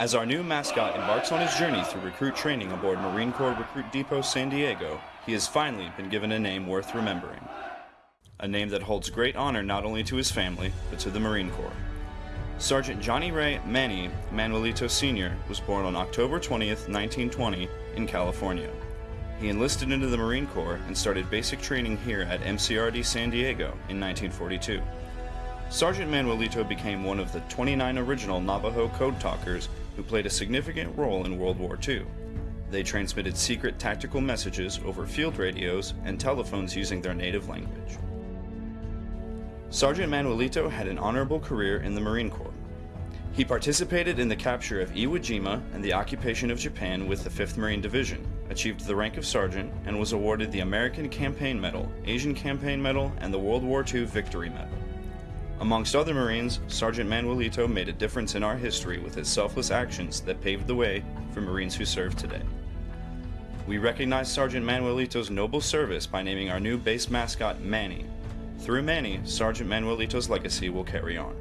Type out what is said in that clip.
As our new mascot embarks on his journey through recruit training aboard Marine Corps Recruit Depot San Diego, he has finally been given a name worth remembering. A name that holds great honor not only to his family, but to the Marine Corps. Sergeant Johnny Ray Manny Manuelito Sr. was born on October 20th, 1920, in California. He enlisted into the Marine Corps and started basic training here at MCRD San Diego in 1942. Sergeant Manuelito became one of the 29 original Navajo code talkers who played a significant role in World War II. They transmitted secret tactical messages over field radios and telephones using their native language. Sergeant Manuelito had an honorable career in the Marine Corps. He participated in the capture of Iwo Jima and the occupation of Japan with the 5th Marine Division, achieved the rank of sergeant, and was awarded the American Campaign Medal, Asian Campaign Medal, and the World War II Victory Medal. Amongst other Marines, Sergeant Manuelito made a difference in our history with his selfless actions that paved the way for Marines who serve today. We recognize Sergeant Manuelito's noble service by naming our new base mascot Manny. Through Manny, Sergeant Manuelito's legacy will carry on.